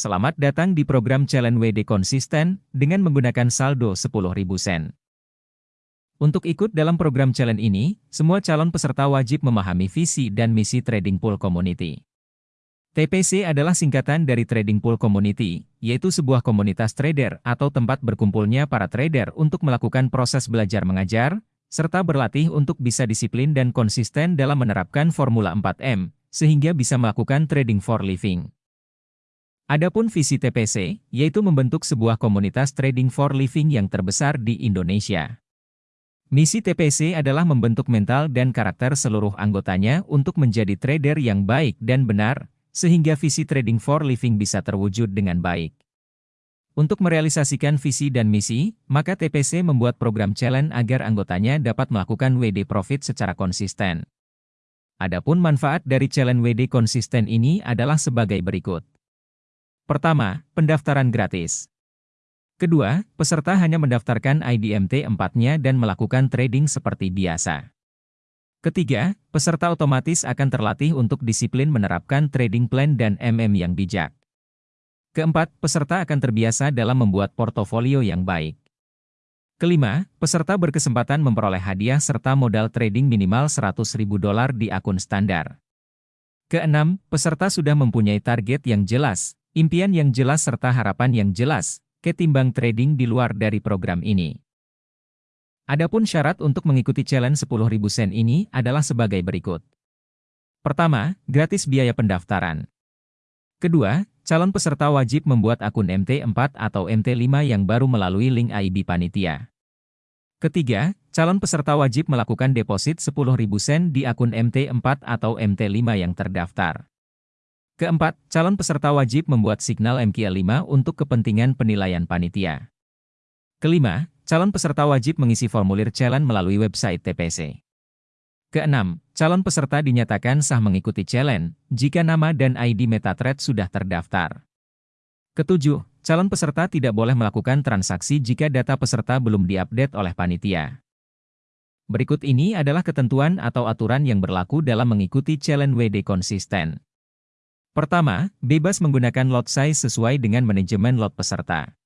Selamat datang di program Challenge WD Konsisten dengan menggunakan saldo 10.000 sen. Untuk ikut dalam program challenge ini, semua calon peserta wajib memahami visi dan misi Trading Pool Community. TPC adalah singkatan dari Trading Pool Community, yaitu sebuah komunitas trader atau tempat berkumpulnya para trader untuk melakukan proses belajar mengajar, serta berlatih untuk bisa disiplin dan konsisten dalam menerapkan Formula 4M, sehingga bisa melakukan trading for living. Adapun visi TPC, yaitu membentuk sebuah komunitas trading for living yang terbesar di Indonesia. Misi TPC adalah membentuk mental dan karakter seluruh anggotanya untuk menjadi trader yang baik dan benar, sehingga visi trading for living bisa terwujud dengan baik. Untuk merealisasikan visi dan misi, maka TPC membuat program challenge agar anggotanya dapat melakukan WD Profit secara konsisten. Adapun manfaat dari challenge WD konsisten ini adalah sebagai berikut. Pertama, pendaftaran gratis. Kedua, peserta hanya mendaftarkan IDMT 4-nya dan melakukan trading seperti biasa. Ketiga, peserta otomatis akan terlatih untuk disiplin menerapkan trading plan dan MM yang bijak. Keempat, peserta akan terbiasa dalam membuat portofolio yang baik. Kelima, peserta berkesempatan memperoleh hadiah serta modal trading minimal 100.000 dolar di akun standar. Keenam, peserta sudah mempunyai target yang jelas, impian yang jelas serta harapan yang jelas, ketimbang trading di luar dari program ini. Adapun syarat untuk mengikuti challenge 10.000 sen ini adalah sebagai berikut. Pertama, gratis biaya pendaftaran. Kedua, calon peserta wajib membuat akun MT4 atau MT5 yang baru melalui link AIB Panitia. Ketiga, calon peserta wajib melakukan deposit 10.000 sen di akun MT4 atau MT5 yang terdaftar. Keempat, calon peserta wajib membuat signal MQ5 untuk kepentingan penilaian panitia. Kelima, calon peserta wajib mengisi formulir challenge melalui website TPC. Keenam, calon peserta dinyatakan sah mengikuti challenge jika nama dan ID MetaTrader sudah terdaftar. Ketujuh, calon peserta tidak boleh melakukan transaksi jika data peserta belum diupdate oleh panitia. Berikut ini adalah ketentuan atau aturan yang berlaku dalam mengikuti challenge WD konsisten. Pertama, bebas menggunakan lot size sesuai dengan manajemen lot peserta.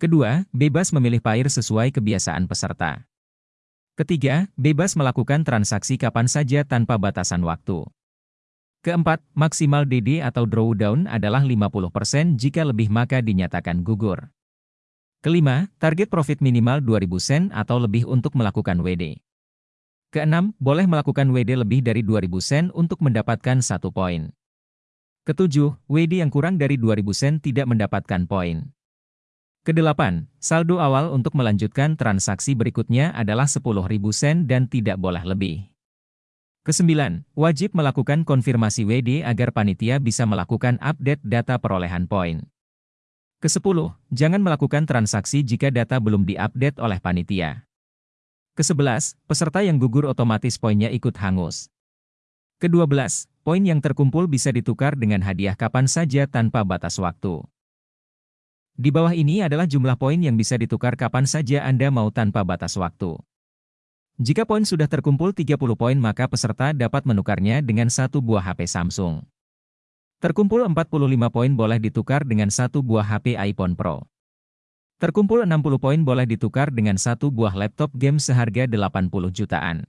Kedua, bebas memilih pair sesuai kebiasaan peserta. Ketiga, bebas melakukan transaksi kapan saja tanpa batasan waktu. Keempat, maksimal DD atau drawdown adalah 50% jika lebih maka dinyatakan gugur. Kelima, target profit minimal 2000 sen atau lebih untuk melakukan WD. Keenam, boleh melakukan WD lebih dari 2000 sen untuk mendapatkan satu poin. Ketujuh, WD yang kurang dari 2000 sen tidak mendapatkan poin. Kedelapan, saldo awal untuk melanjutkan transaksi berikutnya adalah 10.000 sen dan tidak boleh lebih. Kesembilan, wajib melakukan konfirmasi WD agar panitia bisa melakukan update data perolehan poin. Kesepuluh, jangan melakukan transaksi jika data belum diupdate oleh panitia. Kesebelas, peserta yang gugur otomatis poinnya ikut hangus. Kedua belas, poin yang terkumpul bisa ditukar dengan hadiah kapan saja tanpa batas waktu. Di bawah ini adalah jumlah poin yang bisa ditukar kapan saja Anda mau tanpa batas waktu. Jika poin sudah terkumpul 30 poin maka peserta dapat menukarnya dengan satu buah HP Samsung. Terkumpul 45 poin boleh ditukar dengan satu buah HP iPhone Pro. Terkumpul 60 poin boleh ditukar dengan satu buah laptop game seharga 80 jutaan.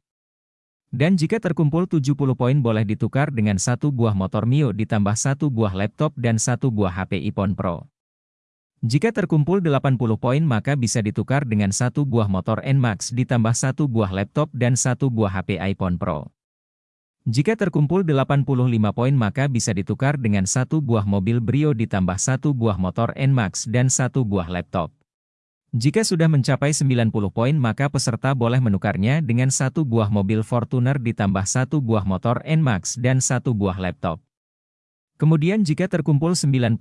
Dan jika terkumpul 70 poin boleh ditukar dengan satu buah motor Mio ditambah satu buah laptop dan satu buah HP iPhone Pro. Jika terkumpul 80 poin maka bisa ditukar dengan satu buah motor NMAX ditambah satu buah laptop dan satu buah HP iPhone Pro. Jika terkumpul 85 poin maka bisa ditukar dengan satu buah mobil Brio ditambah satu buah motor NMAX dan satu buah laptop. Jika sudah mencapai 90 poin maka peserta boleh menukarnya dengan satu buah mobil Fortuner ditambah satu buah motor NMAX dan satu buah laptop. Kemudian jika terkumpul 95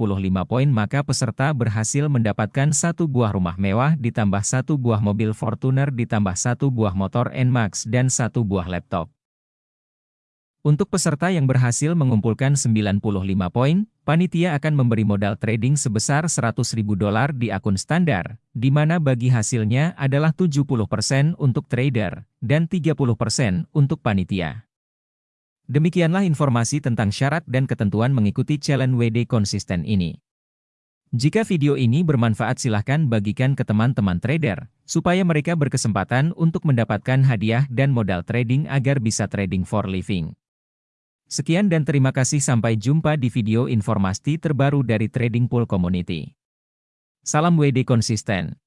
poin maka peserta berhasil mendapatkan satu buah rumah mewah ditambah satu buah mobil Fortuner ditambah satu buah motor NMAX dan satu buah laptop. Untuk peserta yang berhasil mengumpulkan 95 poin, panitia akan memberi modal trading sebesar 100.000 dolar di akun standar, di mana bagi hasilnya adalah 70% untuk trader dan 30% untuk panitia. Demikianlah informasi tentang syarat dan ketentuan mengikuti challenge WD konsisten ini. Jika video ini bermanfaat silahkan bagikan ke teman-teman trader, supaya mereka berkesempatan untuk mendapatkan hadiah dan modal trading agar bisa trading for living. Sekian dan terima kasih sampai jumpa di video informasi terbaru dari Trading Pool Community. Salam WD konsisten.